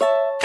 you